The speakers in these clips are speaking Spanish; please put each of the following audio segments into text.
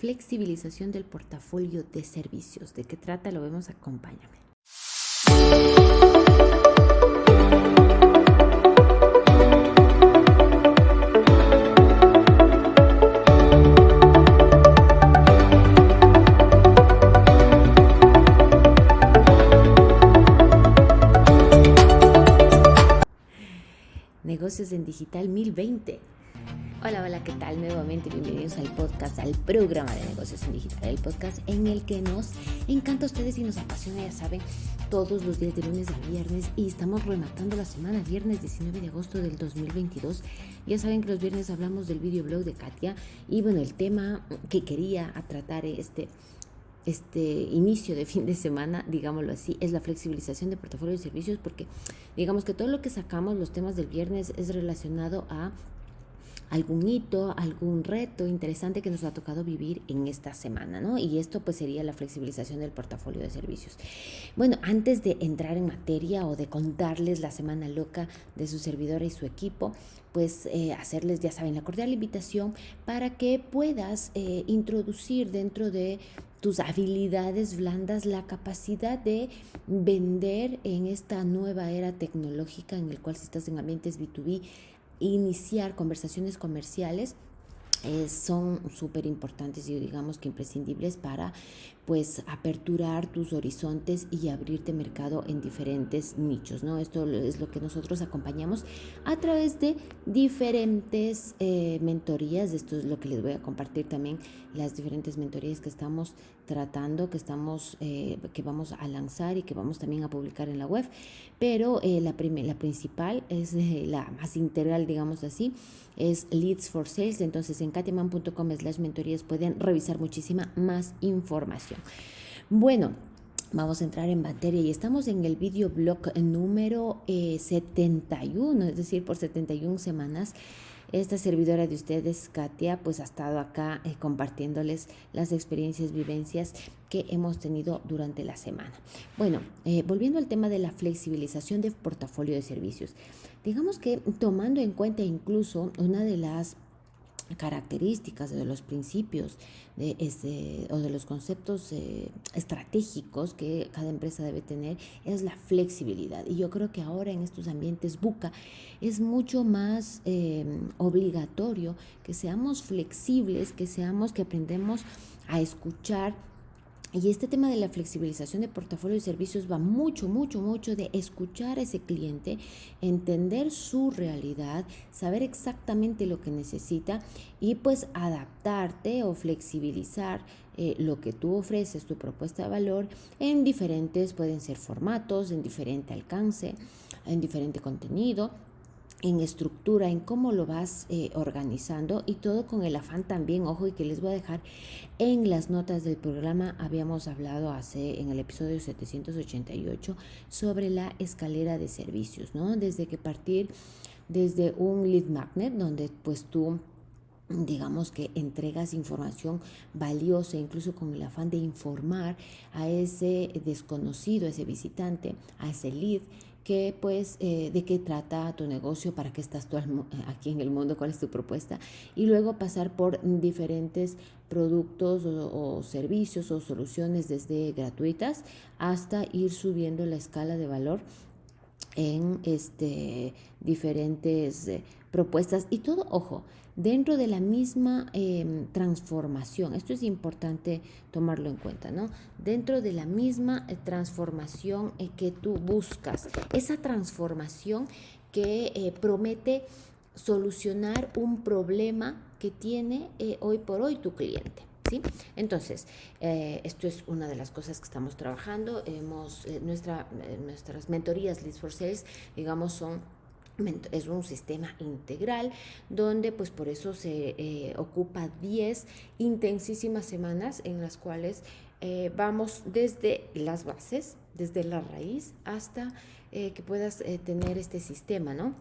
flexibilización del portafolio de servicios. ¿De qué trata? Lo vemos, acompáñame. Negocios en Digital 1020. Hola, hola, ¿qué tal? Nuevamente bienvenidos al podcast, al programa de negocios en digital, el podcast en el que nos encanta a ustedes y nos apasiona, ya saben, todos los días de lunes a viernes y estamos rematando la semana, viernes 19 de agosto del 2022. Ya saben que los viernes hablamos del videoblog de Katia y bueno, el tema que quería tratar este este inicio de fin de semana, digámoslo así, es la flexibilización de portafolio de servicios porque digamos que todo lo que sacamos los temas del viernes es relacionado a algún hito, algún reto interesante que nos ha tocado vivir en esta semana, ¿no? Y esto pues sería la flexibilización del portafolio de servicios. Bueno, antes de entrar en materia o de contarles la semana loca de su servidora y su equipo, pues eh, hacerles, ya saben, la cordial invitación para que puedas eh, introducir dentro de tus habilidades blandas la capacidad de vender en esta nueva era tecnológica en el cual si estás en ambientes B2B iniciar conversaciones comerciales son súper importantes y digamos que imprescindibles para pues aperturar tus horizontes y abrirte mercado en diferentes nichos, ¿no? Esto es lo que nosotros acompañamos a través de diferentes eh, mentorías, esto es lo que les voy a compartir también, las diferentes mentorías que estamos tratando, que estamos, eh, que vamos a lanzar y que vamos también a publicar en la web, pero eh, la, la principal es la más integral, digamos así, es Leads for Sales, entonces en katiaman.com slash mentorías pueden revisar muchísima más información. Bueno, vamos a entrar en materia y estamos en el videoblog número 71, eh, es decir, por 71 semanas. Esta servidora de ustedes, Katia, pues ha estado acá eh, compartiéndoles las experiencias, vivencias que hemos tenido durante la semana. Bueno, eh, volviendo al tema de la flexibilización de portafolio de servicios, digamos que tomando en cuenta incluso una de las características de los principios de ese, o de los conceptos eh, estratégicos que cada empresa debe tener es la flexibilidad. Y yo creo que ahora en estos ambientes buca es mucho más eh, obligatorio que seamos flexibles, que seamos, que aprendemos a escuchar y este tema de la flexibilización de portafolio de servicios va mucho, mucho, mucho de escuchar a ese cliente, entender su realidad, saber exactamente lo que necesita y pues adaptarte o flexibilizar eh, lo que tú ofreces, tu propuesta de valor en diferentes, pueden ser formatos, en diferente alcance, en diferente contenido en estructura, en cómo lo vas eh, organizando y todo con el afán también, ojo, y que les voy a dejar en las notas del programa, habíamos hablado hace en el episodio 788 sobre la escalera de servicios, ¿no? Desde que partir desde un lead magnet, donde pues tú digamos que entregas información valiosa, incluso con el afán de informar a ese desconocido, a ese visitante, a ese lead, que pues eh, de qué trata tu negocio, para qué estás tú aquí en el mundo, cuál es tu propuesta y luego pasar por diferentes productos o, servicios o soluciones desde gratuitas hasta ir subiendo la escala de valor en este diferentes eh, propuestas y todo ojo dentro de la misma em, transformación. Esto es importante tomarlo en cuenta, ¿no? Dentro de la misma eh, transformación eh, que tú buscas, esa transformación que promete solucionar un problema que tiene hoy por hoy tu cliente. Entonces, esto es una de las cosas que estamos trabajando. Hemos, nuestra, nuestras mentorías Leads for Sales, digamos, son es un sistema integral donde pues por eso se eh, ocupa 10 intensísimas semanas en las cuales eh, vamos desde las bases, desde la raíz hasta eh, que puedas tener este sistema, ¿no?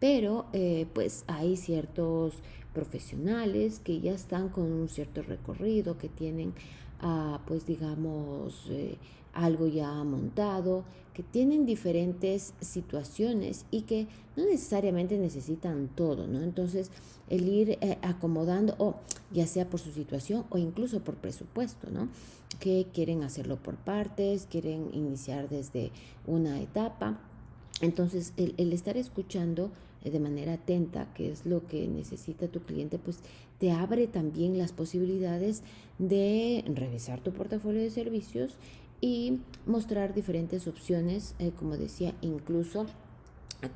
Pero pues hay ciertos profesionales que ya están con un cierto recorrido, que tienen, ah, pues digamos, eh, algo ya montado, que tienen diferentes situaciones y que no necesariamente necesitan todo, ¿no? Entonces, el ir eh, acomodando, o ya sea por su situación o incluso por presupuesto, ¿no? Que quieren hacerlo por partes, quieren iniciar desde una etapa. Entonces, el, el estar escuchando de manera atenta qué es lo que necesita tu cliente, pues te abre también las posibilidades de revisar tu portafolio de servicios y mostrar diferentes opciones, eh, como decía, incluso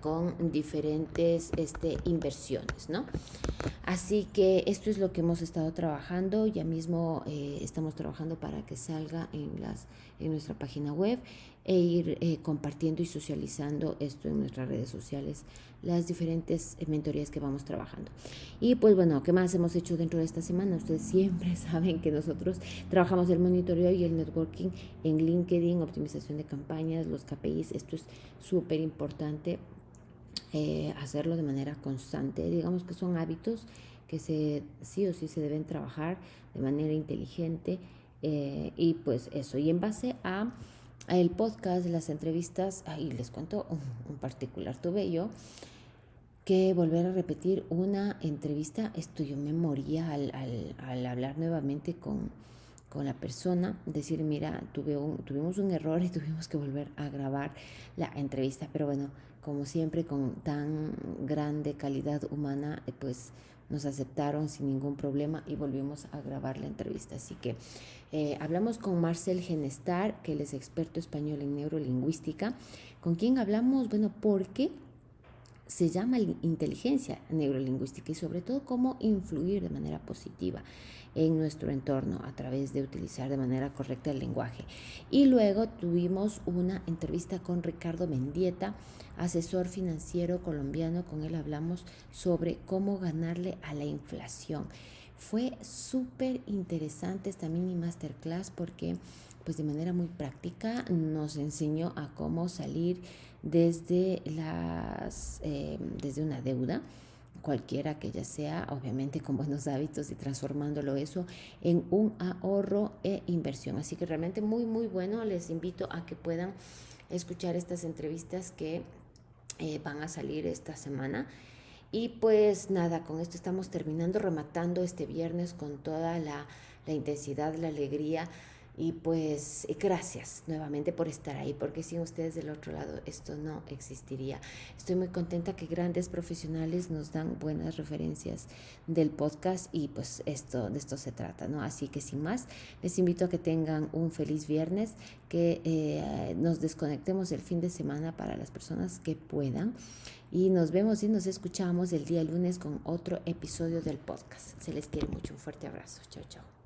con diferentes este, inversiones, ¿no? Así que esto es lo que hemos estado trabajando, ya mismo eh, estamos trabajando para que salga en, las, nuestra página web e ir eh, compartiendo y socializando esto en nuestras redes sociales, las diferentes mentorías que vamos trabajando. Y pues bueno, ¿qué más hemos hecho dentro de esta semana? Ustedes siempre saben que nosotros trabajamos el monitoreo y el networking en LinkedIn, optimización de campañas, los KPIs, esto es súper importante eh, hacerlo de manera constante. Digamos que son hábitos que se, sí o sí se deben trabajar de manera inteligente eh, y pues eso. Y en base a el podcast, las entrevistas, ahí les cuento un, particular tuve yo que volver a repetir una entrevista, esto yo me moría al, al, hablar nuevamente con, con, la persona, decir, mira, tuve un, tuvimos un error y tuvimos que volver a grabar la entrevista, pero bueno, como siempre, con tan grande calidad humana, eh, pues nos aceptaron sin ningún problema y volvimos a grabar la entrevista. Así que eh, hablamos con Marcel Genestar, que es experto español en neurolingüística, con quien hablamos, bueno, porque se llama inteligencia neurolingüística y sobre todo cómo influir de manera positiva en nuestro entorno a través de utilizar de manera correcta el lenguaje. Y luego tuvimos una entrevista con Ricardo Mendieta, asesor financiero colombiano, con él hablamos sobre cómo ganarle a la inflación. Fue súper interesante esta mini masterclass porque pues de manera muy práctica nos enseñó a cómo salir desde, las, eh, desde una deuda, cualquiera que ya sea, obviamente con buenos hábitos y transformándolo eso en un ahorro e inversión. Así que realmente muy, muy bueno. Les invito a que puedan escuchar estas entrevistas que eh, van a salir esta semana. Y pues nada, con esto estamos terminando, rematando este viernes con toda la, la intensidad, la alegría y pues gracias nuevamente por estar ahí, porque sin ustedes del otro lado esto no existiría. Estoy muy contenta que grandes profesionales nos dan buenas referencias del podcast y pues esto de esto se trata, ¿no? Así que sin más, les invito a que tengan un feliz viernes, que eh, nos desconectemos el fin de semana para las personas que puedan. Y nos vemos y nos escuchamos el día lunes con otro episodio del podcast. Se les quiere mucho. Un fuerte abrazo. Chao, chao.